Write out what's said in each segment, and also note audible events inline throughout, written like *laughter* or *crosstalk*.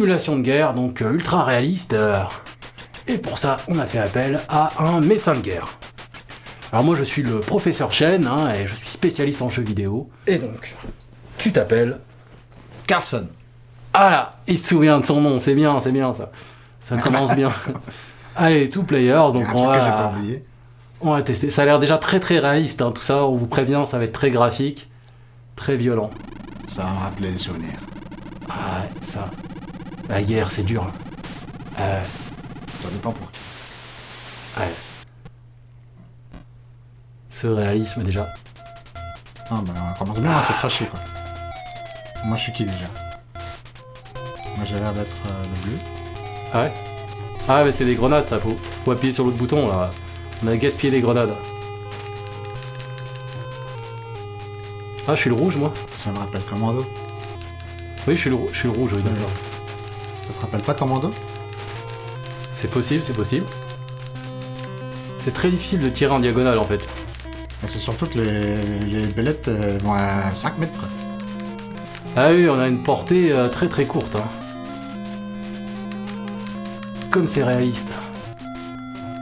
simulation de guerre, donc euh, ultra réaliste. euh, et pour ça, on a fait appel à un médecin de guerre. Alors moi, je suis le professeur Chen, hein, et je suis spécialiste en jeux vidéo. Et donc, tu t'appelles Carlson. Ah là, il se souvient de son nom, c'est bien, c'est bien ça. Ça commence bien. *laughs* Allez, two players, donc on pas va, oublié. on va tester. Ça a l'air déjà très très réaliste, hein, tout ça, on vous prévient, ça va être très graphique, très violent. Ça va me rappeler des souvenirs. Ah, ouais, ça. La guerre, c'est dur. Euh, Ça dépend pour qui. ouais. Ce réalisme déjà. Ah bah on commence bien à se cracher quoi. Moi je suis qui déjà? Moi j'ai l'air d'être euh, le bleu. Ah ouais? Ah mais c'est des grenades ça, faut, faut appuyer sur l'autre bouton là. On a gaspillé des grenades. Ah je suis le rouge moi Ça me rappelle Commando. Oui je suis le, je suis le rouge, oui d'accord. Ça te rappelle pas Commando? C'est possible, c'est possible. C'est très difficile de tirer en diagonale en fait. Mais C'est surtout que les, les bellettes euh, vont à 5 mètres quoi. Ah oui, on a une portée euh, très très courte. hein. Comme c'est réaliste.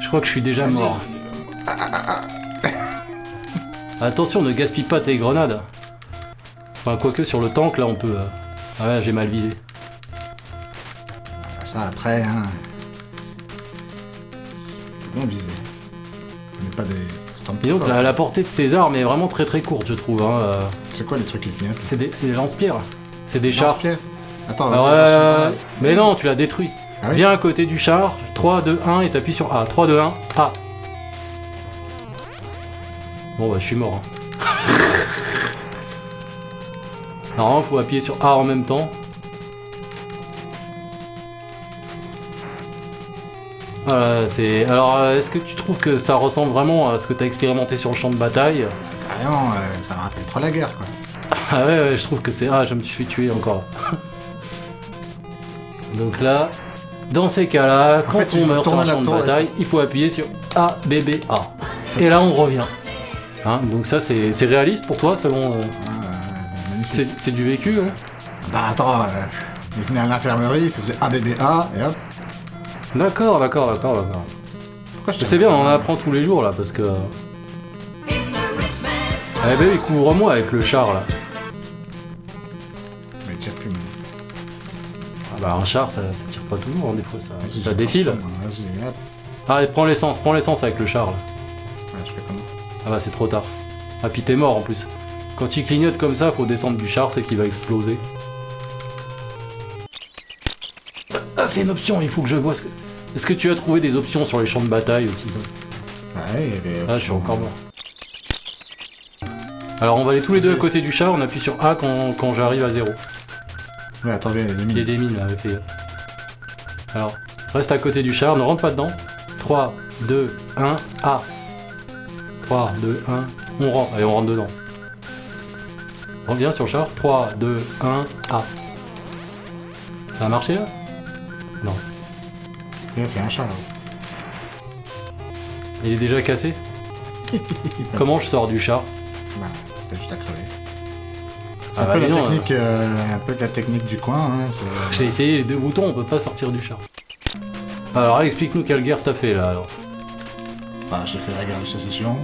Je crois que je suis déjà mort. *laughs* Attention, ne gaspille pas tes grenades. Enfin, quoique sur le tank, là, on peut... euh, Ah ouais, j'ai mal visé. Ça après, hein. Faut bien viser. On pas des Et donc, la, la portée de ces armes est vraiment très très courte, je trouve. hein, euh, C'est quoi les trucs qui clignotent C'est des, des lance-pierres. C'est des chars. Attends, Alors, euh, vas-y. mais non, tu l'as détruit. Ah oui? Viens à côté du char. 3, 2, 1 et t'appuies sur A. 3, 2, 1, A. Bon bah je suis mort. hein. *laughs* Normalement faut appuyer sur A en même temps. Alors euh, est-ce que tu trouves que ça ressemble vraiment à ce que t'as expérimenté sur le champ de bataille? Carrément, euh, ça me rappelle trop la guerre quoi. Ah ouais, ouais, je trouve que c'est... Ah, je me suis fait tuer encore. Donc là, dans ces cas-là, quand fait, on meurt sur un la champ de bataille, il faut appuyer sur A, B, B, A. Et là, on revient. Hein, donc ça, c'est réaliste pour toi, selon... euh, Ah, c'est du vécu, hein? Bah attends, euh, il venait à l'infirmerie, il faisait ABBA, et hop. D'accord, d'accord, d'accord, d'accord. Pourquoi je Mais te- C'est bien, on en apprend tous les jours, là, parce que... Eh ben oui, couvre-moi avec le char, là. Mais tire plus, mais- Ah bah, un char, ça, ça tire pas toujours, hein, des fois, ça, ça défile. Allez, prends l'essence, prends l'essence avec le char, là. Ouais, je fais comment Ah bah c'est trop tard. Ah puis t'es mort en plus. Quand il clignote comme ça, faut descendre du char, c'est qu'il va exploser. C'est une option, il faut que je vois ce que... Est-ce que tu as trouvé des options sur les champs de bataille aussi Ouais, il y avait- Ah je suis encore mort. Alors on va aller tous les deux à côté du char, on appuie sur A quand, quand j'arrive à zéro. Ouais, attends, il y a des Il y a mines. des mines là, fais gaffe. Alors, reste à côté du char, ne rentre pas dedans. 3, 2, 1, A. 3, 2, 1, on rentre. Allez, on rentre dedans. Reviens sur le char. 3, 2, 1, A. Ça a marché là? Non. Il a fait un chat là. Il est déjà cassé Comment je sors du char Bah, t'as juste à crever. C'est Ah un, bah, technique, euh, un peu de la technique du coin. Hein, c'est- *laughs* J'ai essayé les deux boutons, on peut pas sortir du char. Alors explique-nous quelle guerre t'as fait là alors. Bah, j'ai fait la guerre de sécession,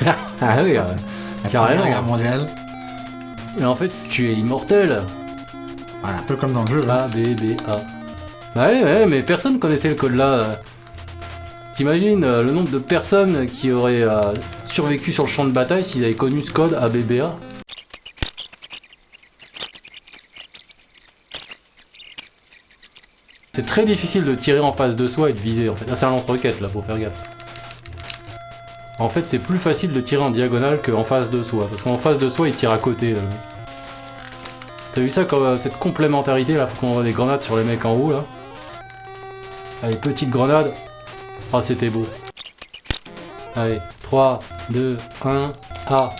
*laughs* Ah oui, euh, la Carrément. guerre mondiale. mais en fait tu es immortel. Ouais, un peu comme dans le jeu. hein. A, B, B, A. Ouais, ouais, mais personne connaissait le code là. T'imagines euh, le nombre de personnes qui auraient euh, survécu sur le champ de bataille s'ils avaient connu ce code A, B, B, A? C'est très difficile de tirer en face de soi et de viser en fait. Ah, c'est un lance-roquette là, faut faire gaffe. En fait, c'est plus facile de tirer en diagonale qu'en face de soi. Parce qu'en face de soi, il tire à côté. T'as vu ça comme euh, cette complémentarité là, faut qu'on envoie des grenades sur les mecs en haut là. Allez, petite grenade. Ah, c'était beau. Allez, 3, 2, 1, A.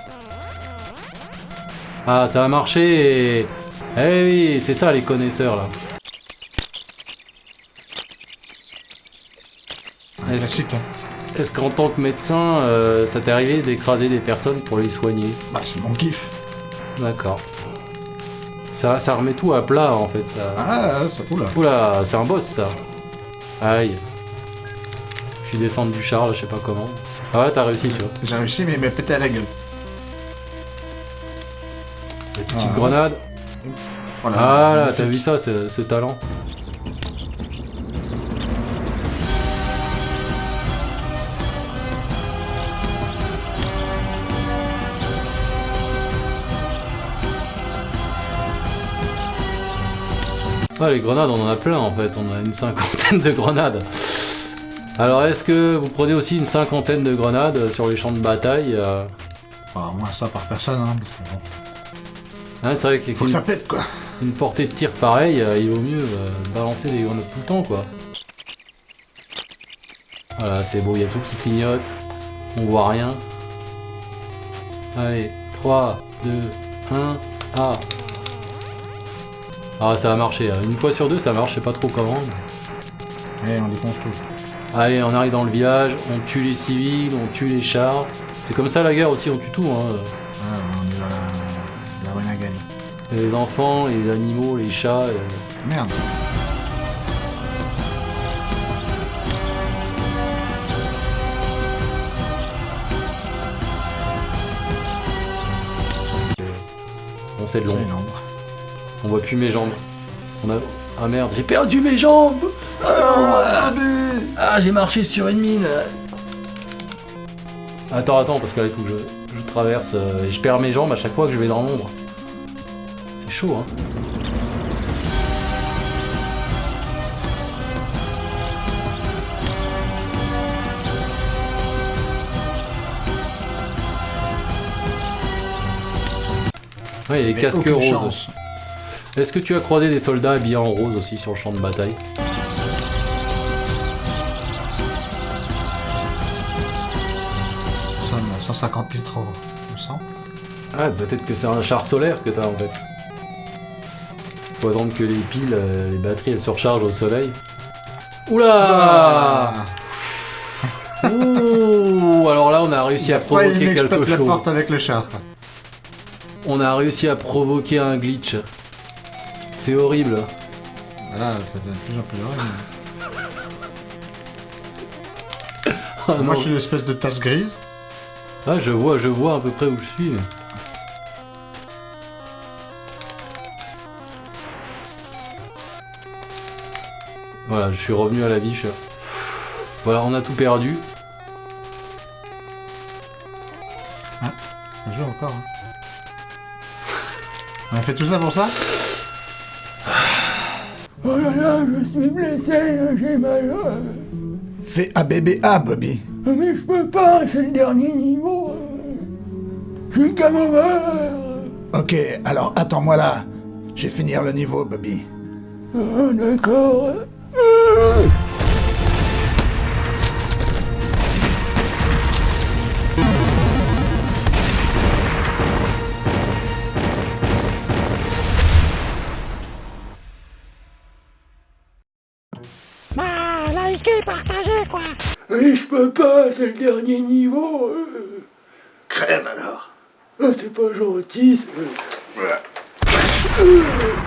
Ah, ça a marché. Eh oui, c'est ça les connaisseurs là. Est-ce classique. Hein. est-ce qu'en tant que médecin, euh, ça t'est arrivé d'écraser des personnes pour les soigner? Bah, c'est mon kiff. D'accord. Ça, ça remet tout à plat en fait. Ça... Ah, c'est cool. Oula, c'est un boss ça. Aïe. Je suis descendu du char là, je sais pas comment. Ah ouais, t'as réussi, tu vois. J'ai réussi, mais il m'a pété à la gueule. La petite Ah. grenade. Voilà. Ah là, t'as vu ça, ce, ce talent Ah, les grenades, on en a plein en fait, on a une cinquantaine de grenades. Alors, est-ce que vous prenez aussi une cinquantaine de grenades sur les champs de bataille euh Enfin, moins ça par personne, hein, parce que bon. hein, C'est vrai qu'il Faut que ça pète, quoi. une portée de tir pareille, euh, il vaut mieux euh, balancer des grenades tout le temps, quoi. Voilà, c'est beau, il y a tout qui clignote. On voit rien. Allez, 3, 2, 1, ah Ah, ça a marché. Une fois sur deux, ça marche, je sais pas trop comment. mais- Allez, on défonce tout. Allez, on arrive dans le village, on tue les civils, on tue les chars. C'est comme ça la guerre aussi, on tue tout. Hein. Voilà, on est dans la, la renagade. Les enfants, les animaux, les chats. euh, Merde. Bon, c'est long. On voit plus mes jambes. On a... Ah merde, j'ai perdu mes jambes Ah, Ah, j'ai marché sur une mine Attends, attends, parce que là, il faut que je, je traverse euh, et je perds mes jambes à chaque fois que je vais dans l'ombre. C'est chaud, hein Ouais, il y a les casques roses. chance. Est-ce que tu as croisé des soldats habillés en rose aussi sur le champ de bataille Nous sommes à 150 litres au, sang. Ah, peut-être que c'est un char solaire que t'as en fait. Faut attendre que les piles, euh, les batteries, elles se rechargent au soleil. Oula *laughs* Ouh Alors là, on a réussi à provoquer quelque exploite la chose. porte avec le char. On a réussi à provoquer un glitch. C'est horrible. Voilà, ça devient de plus en plus horrible. Ah, *laughs* Moi, non. je suis une espèce de tache grise. Ah, je vois, je vois à peu près où je suis. Voilà, je suis revenu à la vie. je Voilà, on a tout perdu. On joue encore. Hein. On a fait tout ça pour ça? Oh là là, je suis blessé, j'ai mal. Fais ABBA, Bobby. Mais je peux pas, c'est le dernier niveau. Je suis over. Ok, alors attends-moi là. Je vais finir le niveau, Bobby. Ah, d'accord. Likez, partagez, quoi. Mais je peux pas, c'est le dernier niveau. euh. Crève alors. Ah, c'est pas gentil. Euh.